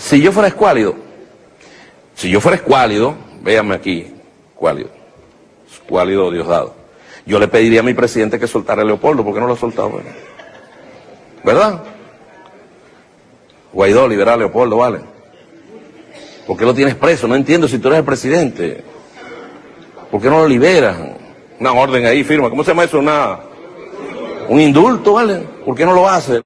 Si yo fuera escuálido, si yo fuera escuálido, véanme aquí, escuálido, escuálido Diosdado, yo le pediría a mi presidente que soltara a Leopoldo, ¿por qué no lo ha soltado? ¿Verdad? Guaidó, libera a Leopoldo, ¿vale? ¿Por qué lo tienes preso? No entiendo si tú eres el presidente. ¿Por qué no lo liberas? Una orden ahí, firma. ¿Cómo se llama eso? Una, un indulto, ¿vale? ¿Por qué no lo hace?